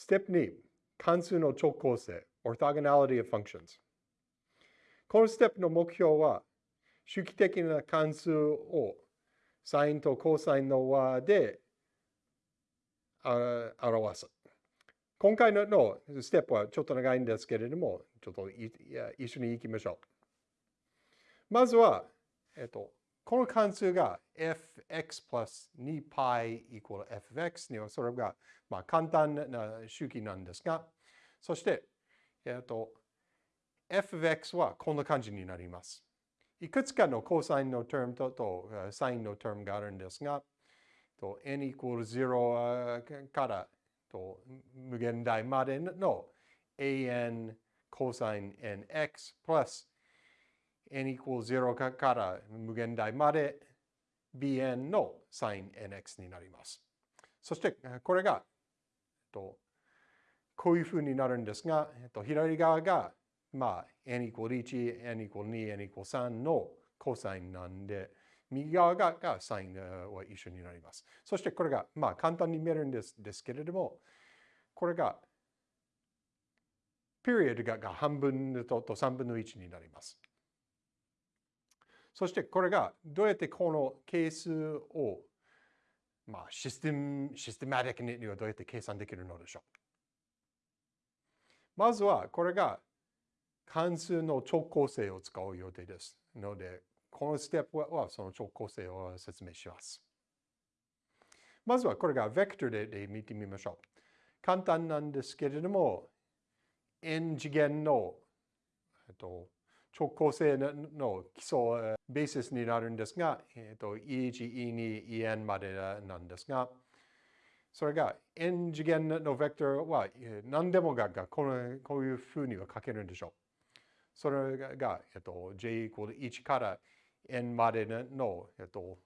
ステップ2、関数の超構成、orthogonality of functions。このステップの目標は、周期的な関数をサインとコサインの和で表す。今回のステップはちょっと長いんですけれども、ちょっと一緒に行きましょう。まずは、えっと、この関数が fx プラス 2π イコール fx にはそれがまあ簡単な周期なんですが、そして、えっと、fx はこんな感じになります。いくつかのコサインのタームととサインのタームがあるんですが、と n イコール0からと無限大までの an コサイン nx プラス n イコール0から無限大まで bn のサイン nx になります。そしてこれがこういうふうになるんですが、左側がまあ、n イコール1、n イコール2、n イコール3のコサインなんで、右側ががサインは一緒になります。そしてこれが、まあ簡単に見えるんですですけれども、これが、ピリオドがが半分とと3分の1になります。そしてこれがどうやってこの係数を、まあシステム、システマティックにはどうやって計算できるのでしょう。まずはこれが関数の超構成を使う予定です。ので、このステップはその超構成を説明します。まずはこれがベクトルでで見てみましょう。簡単なんですけれども、n 次元の、えっと、超構成の基礎、ベーシスになるんですが、えっと、E1、E2、En までなんですが、それが n 次元のベクトルは何でもががこのこういうふうには書けるんでしょう。それが、えっと、j イコール1から n までの、えっと、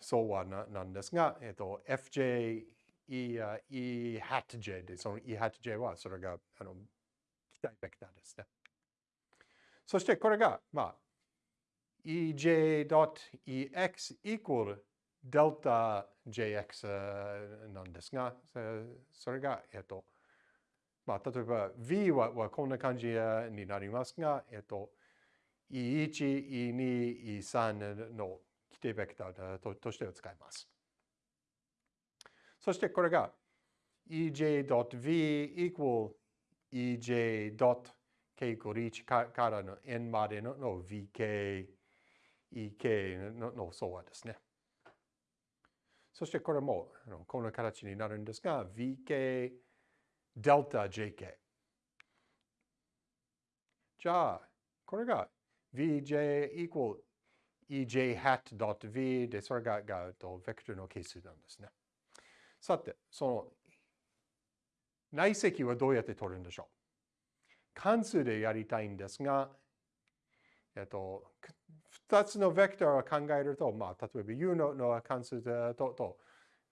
相和なんですが、えっと、fj e, e hat j で、その e hat j はそれがあの期待ベクターですね。そしてこれが、まあ、ej.ex イコールデルタ jx なんですが、それが、えっと、まあ、例えば V ははこんな感じになりますが、えっと、E1、E2、E3 の規定ベクターととして使います。そしてこれが ej.v equal ej.k イコール1からの n までのの vk、ek のの相和ですね。そしてこれもこの形になるんですが、vk delta jk。じゃあ、これが vj equal ej hat dot v で、それががとベクトルの係数なんですね。さて、その内積はどうやって取るんでしょう関数でやりたいんですが、えっと、2つのベクトルを考えると、まあ、例えば u のの関数とと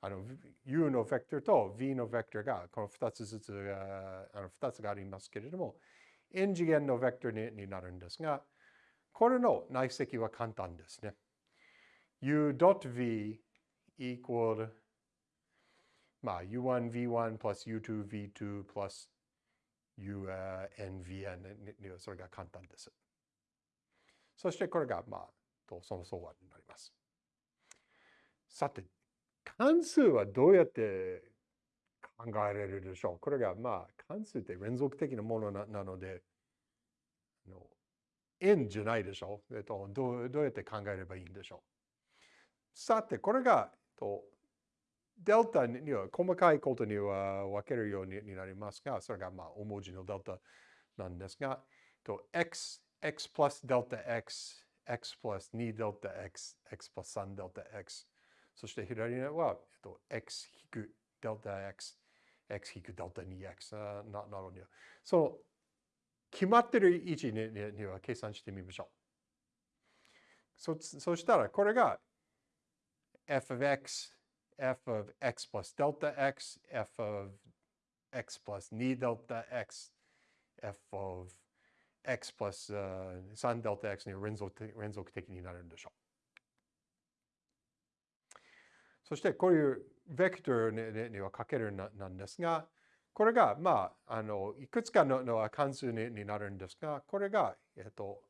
あの u のベクトルと v のベクトルがこの2つずつあの2つがありますけれども n 次元のベクトルになるんですがこれの内積は簡単ですね。u.v equal まあ u1v1 plus u2v2 plus unvn それが簡単です。そしてこれがまあとその相和になります。さて、関数はどうやって考えられるでしょうこれがまあ関数って連続的なものなので、の円じゃないでしょう、えっとどう。どうやって考えればいいんでしょうさて、これが、とデルタには細かいことには分けるようになりますが、それがまあ大文字のデルタなんですが、と x、x プラスデルタ x、x プラス2デルタ x、x プラス3デルタ x、そして左には、えっと、x 引くデルタ x、x 引くデルタ 2x ななので、その決まってる位置にには計算してみましょう。そそしたら、これが f of x, f of x plus delta x, f of x plus 2 delta x, f of x plus、uh, 3 delta x に連続的になるんでしょう。そしてこういうベクトルにはかけるなんですが、これが、まあ、あの、いくつかのの関数にになるんですが、これが、えっと、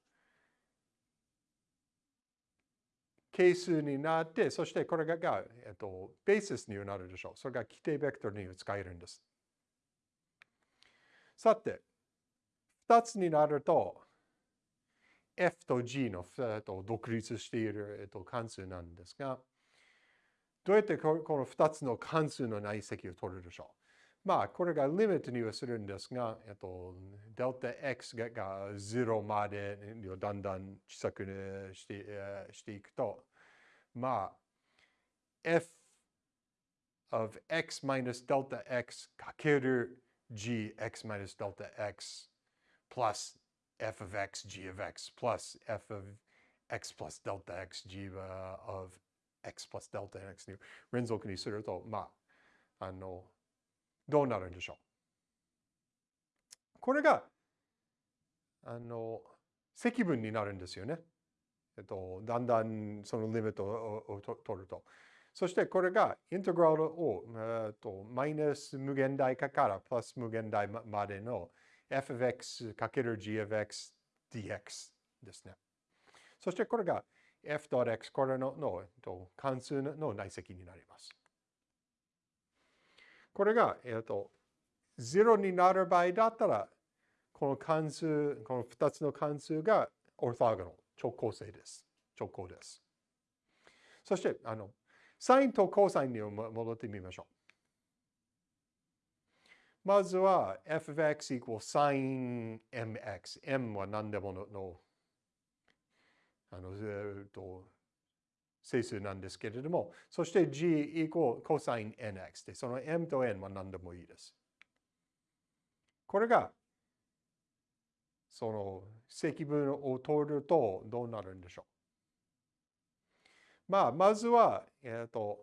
係数になって、そしてこれが、えっと、ベーシスになるでしょう。それが規定ベクトルに使えるんです。さて、2つになると、f と g のと独立している、えっと、関数なんですが、どうやってこの2つの関数の内積を取るでしょう？まあ、これがリミットにはするんですが、えっと、デルタ x がが0までだんだん小さくして,、していくと、まあ、f of x minus delta x かける gx minus delta x plus f of x g of x plus f of x plus delta x g of x plus delta x に連続にすると、まあ、あの、どうなるんでしょう？これが、あの、積分になるんですよね。えっと、だんだんそのリミットを取ると。そしてこれがインテグラルを、えっと、マイナス無限大化からプラス無限大までの f of x かける g of x dx ですね。そしてこれが f.x これのの関数の内積になります。これが、えっと、0になる場合だったら、この関数、この2つの関数がオートーゴナル、直行性です。直行です。そして、あの、サインとコサインに戻ってみましょう。まずは f of x equals sin mx。m は何でもののあの、えっと、整数なんですけれども、そして g イコール cosnx で、その m と n は何でもいいです。これが、その積分を取るとどうなるんでしょう。まあ、まずは、えっ、ー、と、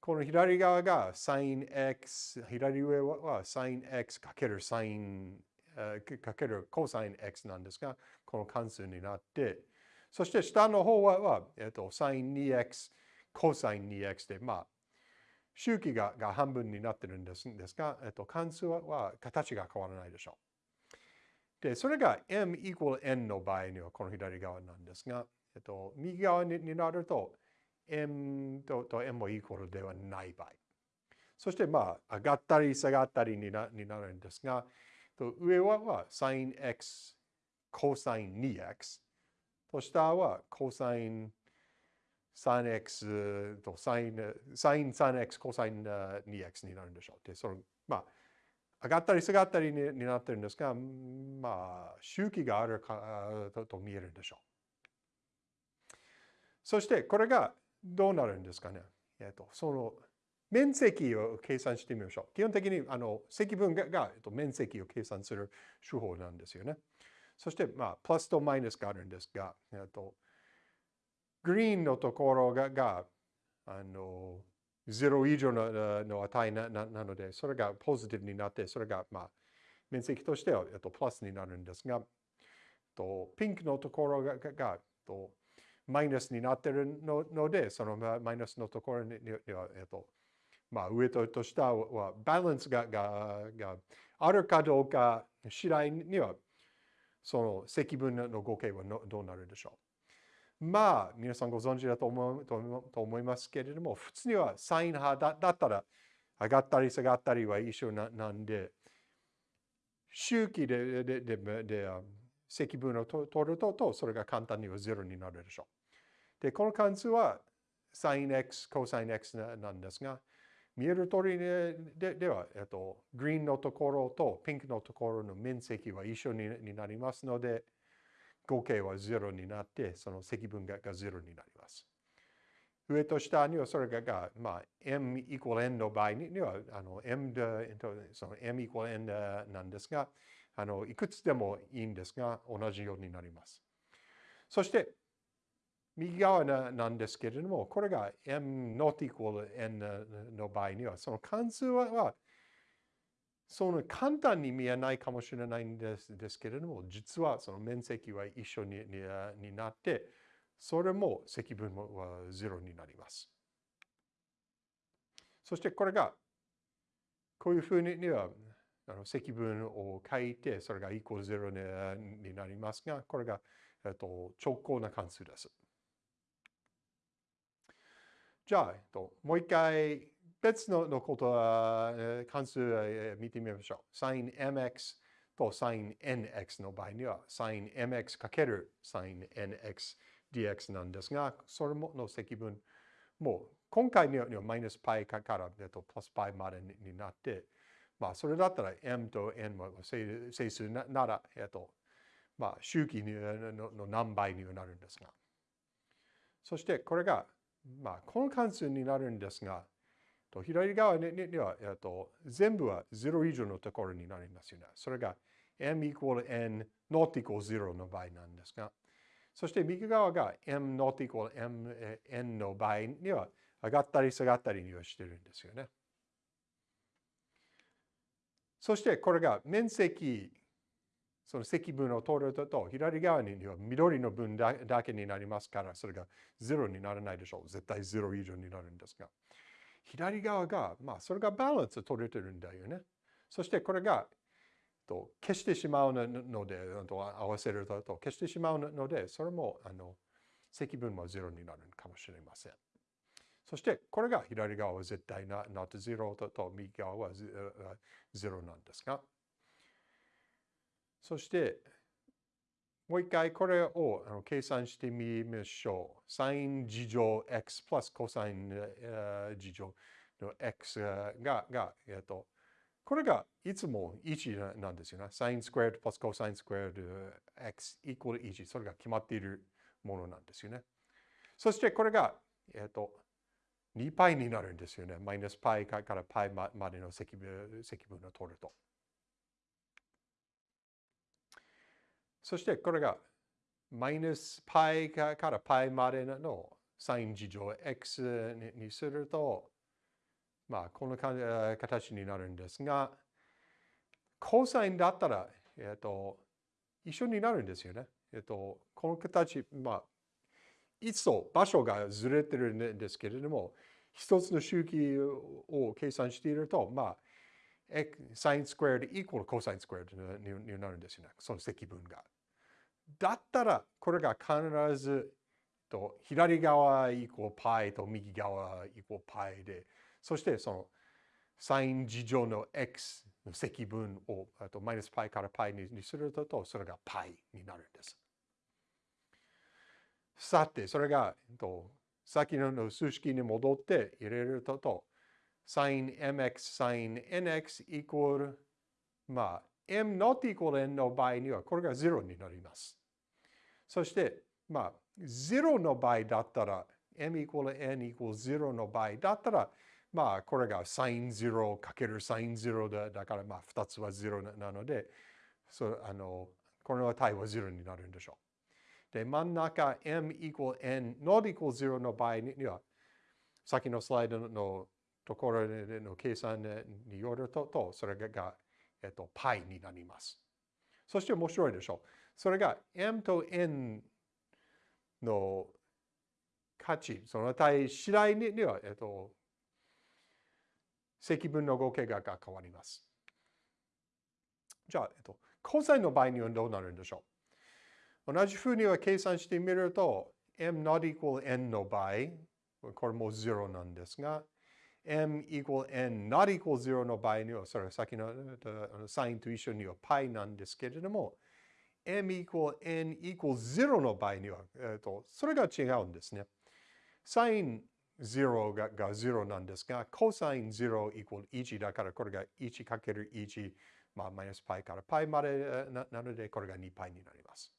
この左側が sin x、左上は sinx かける sin かける cosnx なんですが、この関数になって、そして下の方は、えっと、sin 2x、cosine 2x で、まあ、周期がが半分になってるんですですが、えっと、関数は形が変わらないでしょう。で、それが m equal n の場合にはこの左側なんですが、えっと、右側になると m とと m もイコールではない場合。そしてまあ、上がったり下がったりになになるんですが、上はは sin x、cosine 2x。と下は cosine 3x と sin, sin 3x、cosine 2x になるんでしょう。で、その、まあ、上がったり下がったりになってるんですが、まあ、周期があるかとと見えるんでしょう。そして、これがどうなるんですかね。えっと、その面積を計算してみましょう。基本的にあの積分がが、えっと、面積を計算する手法なんですよね。そして、まあ、プラスとマイナスがあるんですが、えっと、グリーンのところががあの0以上のの値なななので、それがポジティブになって、それが、まあ、面積としては、えっと、プラスになるんですが、とピンクのところががとマイナスになっているのので、そのマイナスのところには、えっと、まあ、上とと下はバランスがががあるかどうか次第にはその積分の合計はどうなるでしょう。まあ、皆さんご存知だと思うと思いますけれども、普通にはサイン派だだったら上がったり下がったりは一緒ななんで、周期ででででで積分を取るとと、それが簡単には0になるでしょう。で、この関数は sinx、cosine x なんですが、見える通りででは、えっと、グリーンのところとピンクのところの面積は一緒になりますので、合計は0になって、その積分がが0になります。上と下にはそれが、まあ、m equal n の場合には、あの m で、その m equal n なんですが、あのいくつでもいいんですが、同じようになります。そして、右側なんですけれども、これが m not equal n の場合には、その関数は、その簡単に見えないかもしれないんですですけれども、実はその面積は一緒にになって、それも積分は0になります。そしてこれが、こういうふうには、あの積分を書いて、それがイコール0になりますが、これが、えっと、直行な関数です。じゃあ、えっと、もう一回別ののことは、関数を見てみましょう。sinmx と sinnx の場合には sinnx かける sinnx dx なんですが、それもの積分も今回にはマイナス π からプラス π までになって、まあそれだったら m と n も整数なら、えっと、まあ周期のの何倍になるんですが。そしてこれが、まあこの関数になるんですが、と左側には、えっと、全部は0以上のところになりますよね。それが m equal n not equal 0の場合なんですが、そして右側が m not equal m n の場合には上がったり下がったりにはしてるんですよね。そしてこれが面積、その積分を取ると、左側には緑の分だけになりますから、それが0にならないでしょう。絶対0以上になるんですが。左側が、まあ、それがバランス取れてるんだよね。そしてこれが、と消してしまうので、合わせると消してしまうので、それも、あの、積分も0になるかもしれません。そして、これが左側は絶対な not 0とと右側は0なんですが、そして、もう一回これをあの計算してみましょう。サイン事乗 x プラスコサイン事乗の x が、がえっと、これがいつも1なんですよね。サインスクエアプラスコサインスクエア x イコール1。それが決まっているものなんですよね。そしてこれが、えっと、2 π になるんですよね。マイナス π から π までの積分積分を取ると。 そしてこれがマイナス π から π までのサイン事乗 x にすると、まあ、この形になるんですが、コサインだったら、えっ、と、一緒になるんですよね。えっ、と、この形、まあ、いつも場所がずれてるんですけれども、一つの周期を計算していると、まあ、サインスクエアでイコールコサインスクエアになるんですよね。その積分が。だったら、これが必ずと左側イコール π と右側イコール π で、そしてそのサイン事乗の x の積分をあとマイナス π から π にすると、それが π になるんです。さて、それが、と先の数式に戻って入れると、 sinmx sinnx イコール、まあ、m not equal n の場合にはこれが0になります。そして、まあ、0の場合だったら、m equal n equal 0の場合だったら、まあ、これが sin 0かける sin 0だだから、まあ、2つは0なので、そあのこの値は0になるんでしょう。で、真ん中 m equal n not equal 0の場合には、先のスライドのところの計算によると、それが、えっと、π になります。そして面白いでしょう。それが m と n の価値、その値次第には、えっと、積分の合計が変わります。じゃあ、えっと、コサインの場合にはどうなるんでしょう同じふうには計算してみると、m not equal n の場合、これも0なんですが、m equal n not equal 0の場合には、それは先のサインと一緒には π なんですけれども、m equal n equal 0の場合には、えーと、それが違うんですね。サイン0がが0なんですが、コサイン0 equal 1だからこれが1かける1、まあ、マイナス π から π までなので、これが 2π になります。